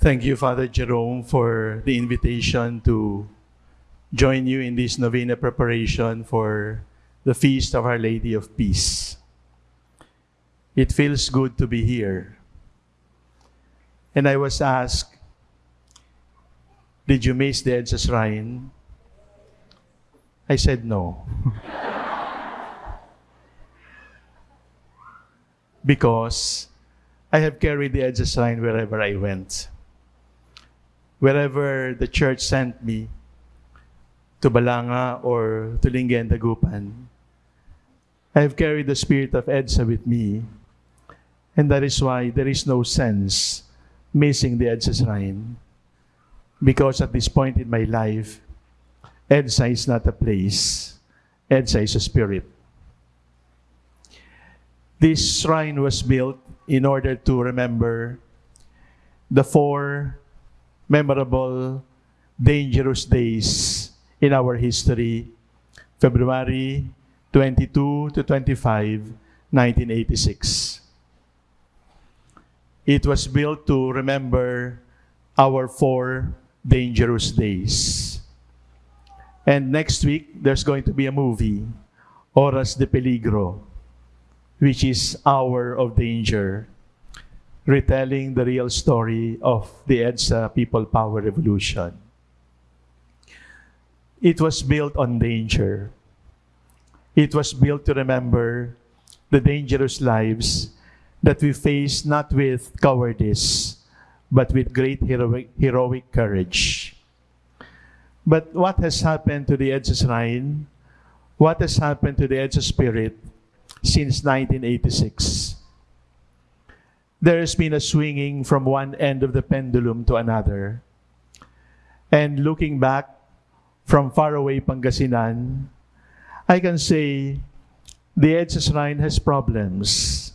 Thank you, Father Jerome, for the invitation to join you in this novena preparation for the feast of Our Lady of Peace. It feels good to be here. And I was asked, Did you miss the Edsa Shrine? I said no. because I have carried the Edsa Shrine wherever I went. Wherever the church sent me, to Balanga or to Lingayen, Dagupan, I have carried the spirit of EDSA with me, and that is why there is no sense missing the EDSA shrine. Because at this point in my life, EDSA is not a place, EDSA is a spirit. This shrine was built in order to remember the four memorable, dangerous days in our history, February 22 to 25, 1986. It was built to remember our four dangerous days. And next week, there's going to be a movie, Horas de Peligro, which is Hour of Danger, retelling the real story of the EDSA People Power Revolution. It was built on danger. It was built to remember the dangerous lives that we face not with cowardice, but with great heroic, heroic courage. But what has happened to the EDSA Shrine? What has happened to the EDSA Spirit since 1986? There has been a swinging from one end of the pendulum to another. And looking back from faraway Pangasinan, I can say the EDSA Shrine has problems.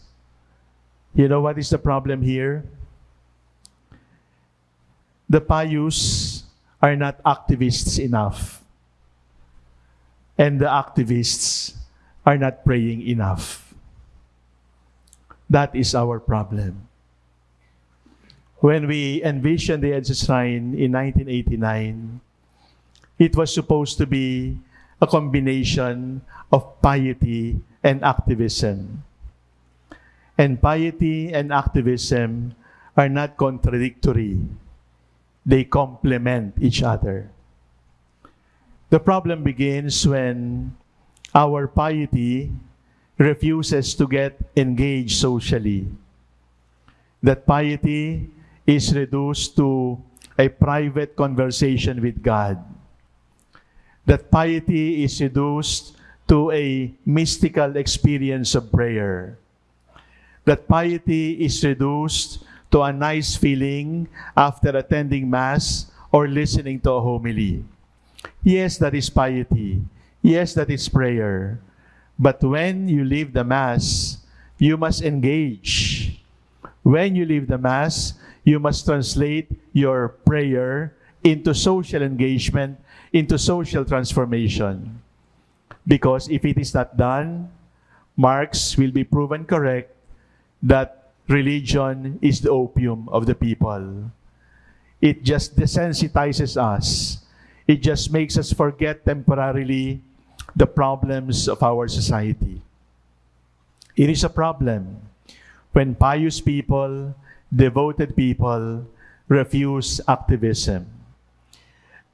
You know what is the problem here? The Payus are not activists enough. And the activists are not praying enough. That is our problem. When we envisioned the EDSA Shrine in 1989, it was supposed to be a combination of piety and activism. And piety and activism are not contradictory. They complement each other. The problem begins when our piety refuses to get engaged socially. That piety is reduced to a private conversation with God. That piety is reduced to a mystical experience of prayer. That piety is reduced to a nice feeling after attending Mass or listening to a homily. Yes, that is piety. Yes, that is prayer. But when you leave the Mass, you must engage. When you leave the Mass, you must translate your prayer into social engagement, into social transformation. Because if it is not done, Marx will be proven correct that religion is the opium of the people. It just desensitizes us. It just makes us forget temporarily the problems of our society. It is a problem when pious people, devoted people, refuse activism.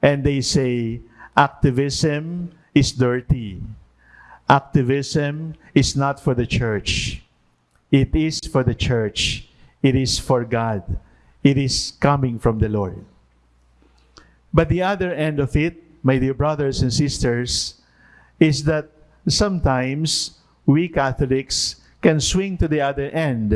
And they say, activism is dirty. Activism is not for the church. It is for the church. It is for God. It is coming from the Lord. But the other end of it, my dear brothers and sisters, is that sometimes we Catholics can swing to the other end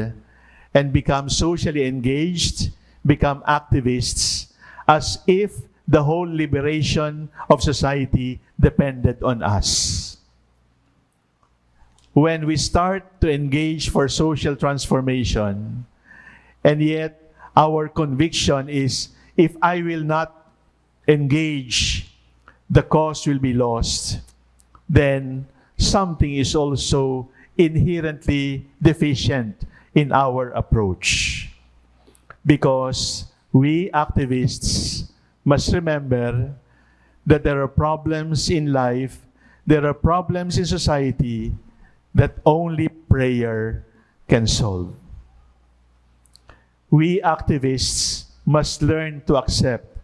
and become socially engaged, become activists, as if the whole liberation of society depended on us. When we start to engage for social transformation, and yet our conviction is if I will not engage, the cause will be lost, then something is also inherently deficient in our approach. Because we activists must remember that there are problems in life, there are problems in society that only prayer can solve. We activists must learn to accept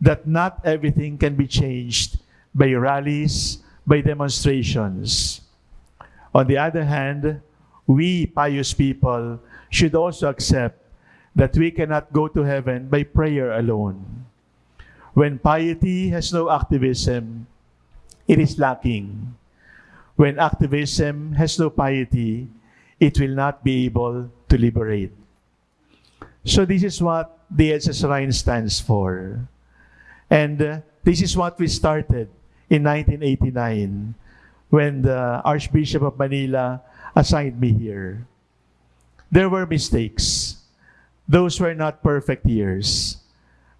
that not everything can be changed by rallies, by demonstrations. On the other hand, we pious people should also accept that we cannot go to heaven by prayer alone. When piety has no activism, it is lacking. When activism has no piety, it will not be able to liberate. So this is what the EDSA Shrine stands for. And uh, this is what we started in 1989 when the Archbishop of Manila assigned me here. There were mistakes. Those were not perfect years.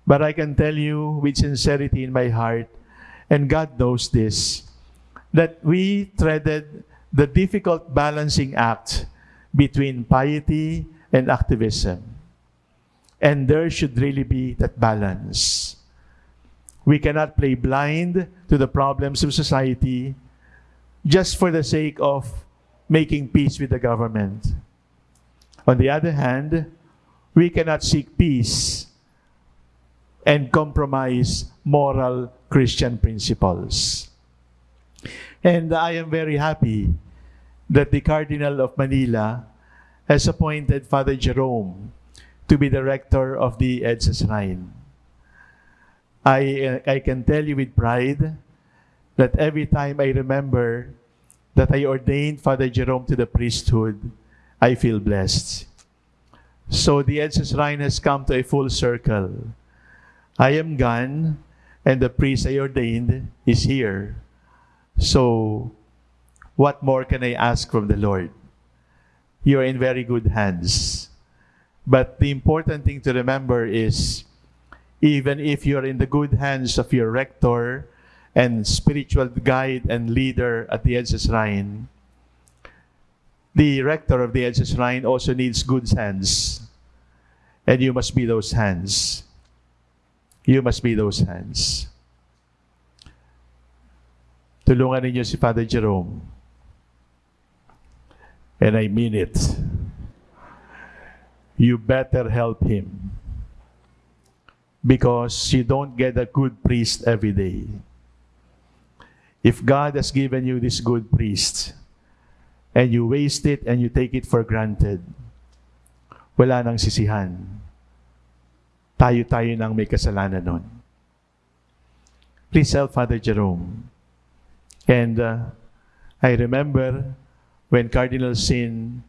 But I can tell you with sincerity in my heart, and God knows this, that we treaded the difficult balancing act between piety and activism. And there should really be that balance. We cannot play blind to the problems of society just for the sake of making peace with the government. On the other hand, we cannot seek peace and compromise moral Christian principles. And I am very happy that the Cardinal of Manila has appointed Father Jerome to be the rector of the EDSA Shrine. I, uh, I can tell you with pride that every time I remember that I ordained Father Jerome to the priesthood, I feel blessed. So the EDSA Shrine has come to a full circle. I am gone, and the priest I ordained is here. So, what more can I ask from the Lord? You are in very good hands. But the important thing to remember is even if you're in the good hands of your rector and spiritual guide and leader at the Shrine, the rector of the Shrine also needs good hands. And you must be those hands. You must be those hands. Tulungan ninyo si Father Jerome. And I mean it. You better help him. Because you don't get a good priest every day. If God has given you this good priest, and you waste it and you take it for granted, wala nang sisihan tayo-tayo nang may kasalanan nun. Please help Father Jerome. And uh, I remember when Cardinal Sin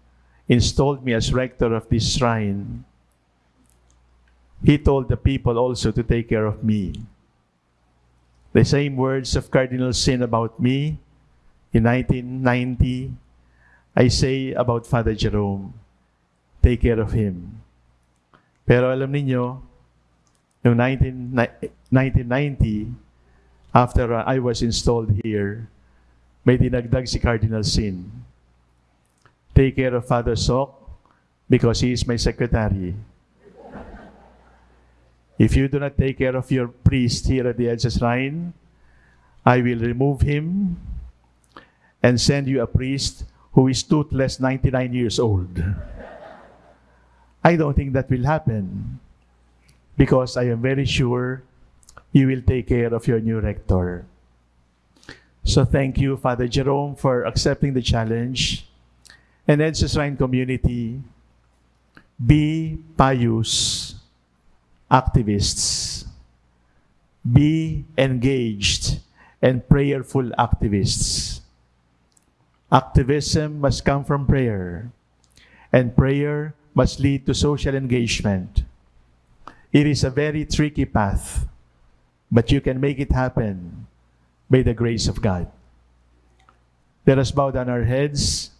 installed me as rector of this shrine, he told the people also to take care of me. The same words of Cardinal Sin about me in 1990, I say about Father Jerome, take care of him. Pero alam niyo, Noong 1990, after uh, I was installed here, may dinagdag si Cardinal Sin. Take care of Father Sok because he is my secretary. If you do not take care of your priest here at the EDSA Shrine, I will remove him and send you a priest who is toothless 99 years old. I don't think that will happen because I am very sure you will take care of your new rector. So thank you, Father Jerome, for accepting the challenge. And EDSA Shrine community, be pious activists. Be engaged and prayerful activists. Activism must come from prayer, and prayer must lead to social engagement. It is a very tricky path, but you can make it happen by the grace of God. Let us bow down our heads.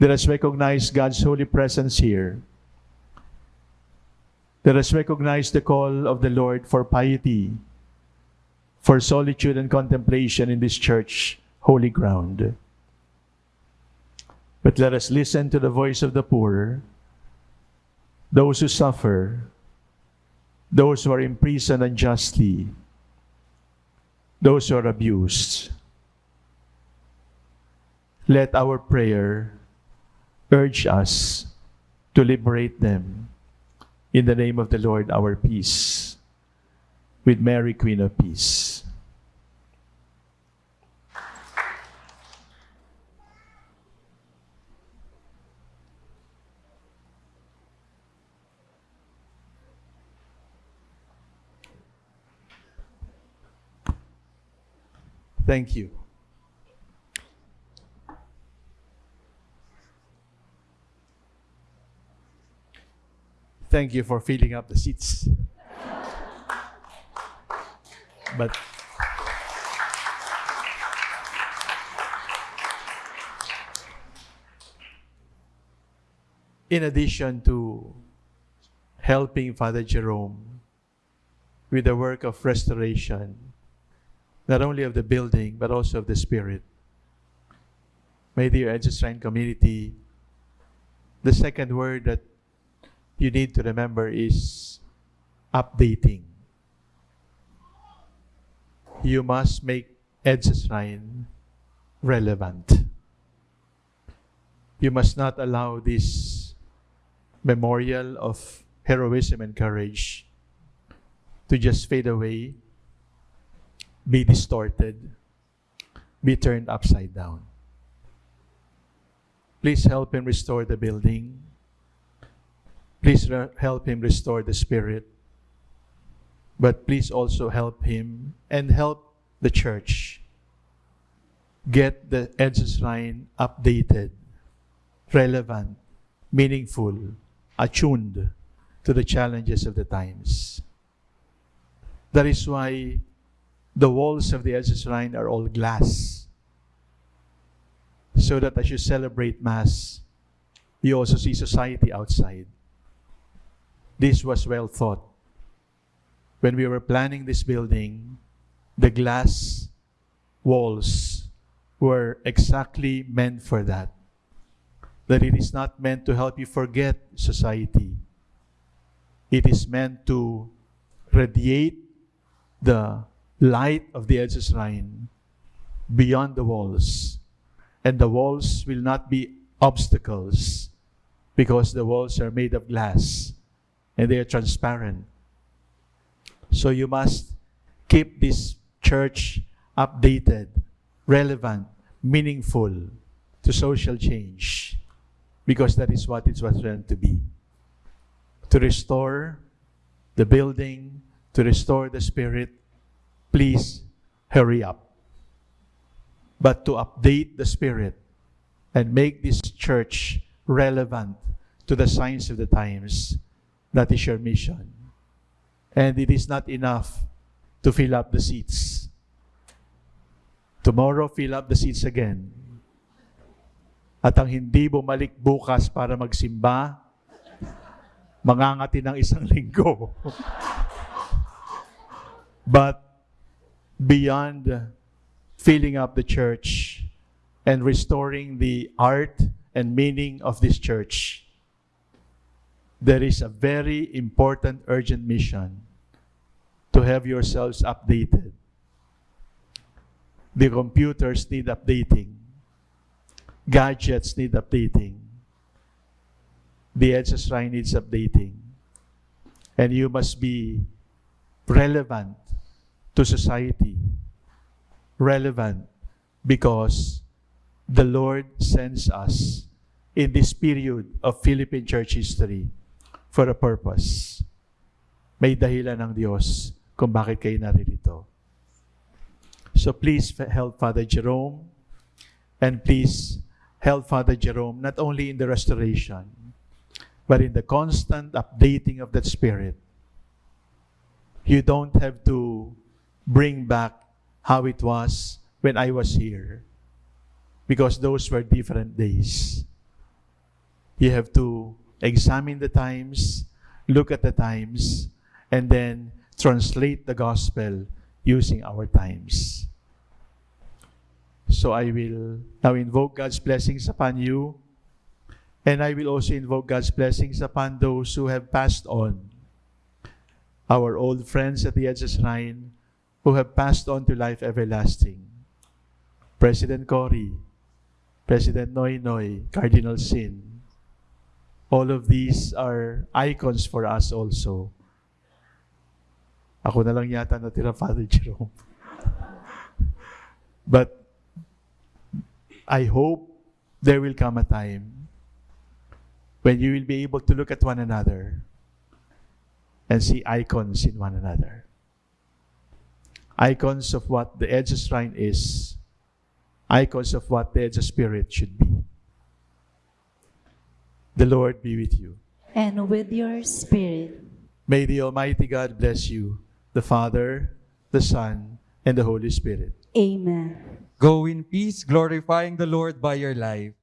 Let us recognize God's holy presence here. Let us recognize the call of the Lord for piety, for solitude and contemplation in this church, holy ground. But let us listen to the voice of the poor, those who suffer, those who are imprisoned unjustly, those who are abused. Let our prayer urge us to liberate them in the name of the Lord our peace. With Mary, Queen of Peace. Thank you. Thank you for filling up the seats. But in addition to helping Father Jerome with the work of restoration, not only of the building, but also of the spirit. May the EDSA community, the second word that you need to remember is updating. You must make EDSA Shrine relevant. You must not allow this memorial of heroism and courage to just fade away be distorted, be turned upside down. Please help him restore the building. Please help him restore the spirit. But please also help him and help the church get the EDSA Shrine updated, relevant, meaningful, attuned to the challenges of the times. That is why the walls of the EDSA Shrine are all glass. So that as you celebrate Mass, you also see society outside. This was well thought. When we were planning this building, the glass walls were exactly meant for that. That it is not meant to help you forget society. It is meant to radiate the light of the EDSA Shrine beyond the walls. And the walls will not be obstacles because the walls are made of glass and they are transparent. So you must keep this church updated, relevant, meaningful to social change because that is what it was meant to be. To restore the building, to restore the spirit, please hurry up. But to update the Spirit and make this church relevant to the signs of the times, that is your mission. And it is not enough to fill up the seats. Tomorrow, fill up the seats again. At ang hindi bumalik bukas para magsimba, mangangati ng isang linggo. But beyond filling up the church and restoring the art and meaning of this church, there is a very important urgent mission to have yourselves updated. The computers need updating. Gadgets need updating. The Shrine needs updating. And you must be relevant to society relevant because the Lord sends us in this period of Philippine church history for a purpose. May dahilan ng Diyos kung bakit kayo naririto. So please help Father Jerome and please help Father Jerome not only in the restoration, but in the constant updating of that spirit. You don't have to bring back how it was when I was here. Because those were different days. You have to examine the times, look at the times, and then translate the gospel using our times. So I will now invoke God's blessings upon you, and I will also invoke God's blessings upon those who have passed on our old friends at the EDSA Shrine who have passed on to life everlasting. President Cory, President Noy Noy, Cardinal Sin. All of these are icons for us also. Ako na lang yata natira, Father Jerome. But I hope there will come a time when you will be able to look at one another and see icons in one another. Icons of what the EDSA Shrine is, icons of what the EDSA Spirit should be. The Lord be with you. and with your spirit. May the Almighty God bless you, the Father, the Son, and the Holy Spirit. Amen. Go in peace, glorifying the Lord by your life.